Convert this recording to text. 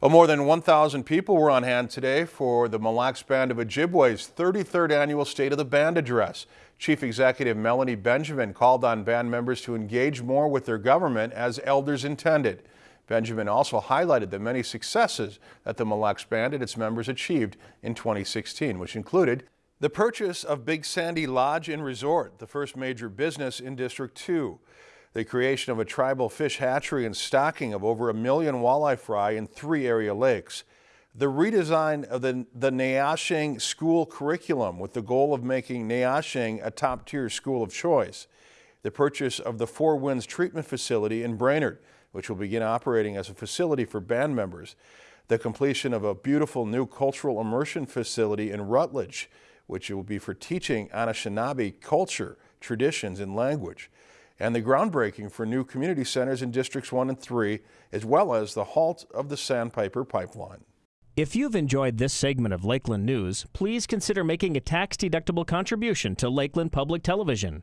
Well, more than 1,000 people were on hand today for the Mille Lacs Band of Ojibwe's 33rd annual State of the Band address. Chief Executive Melanie Benjamin called on band members to engage more with their government as elders intended. Benjamin also highlighted the many successes that the Mille Lacs Band and its members achieved in 2016, which included the purchase of Big Sandy Lodge and Resort, the first major business in District 2, the creation of a tribal fish hatchery and stocking of over a million walleye fry in three area lakes. The redesign of the, the Neyashing school curriculum with the goal of making Neyashing a top tier school of choice. The purchase of the Four Winds treatment facility in Brainerd, which will begin operating as a facility for band members. The completion of a beautiful new cultural immersion facility in Rutledge, which will be for teaching Anishinaabe culture, traditions, and language and the groundbreaking for new community centers in Districts 1 and 3, as well as the halt of the Sandpiper Pipeline. If you've enjoyed this segment of Lakeland News, please consider making a tax-deductible contribution to Lakeland Public Television.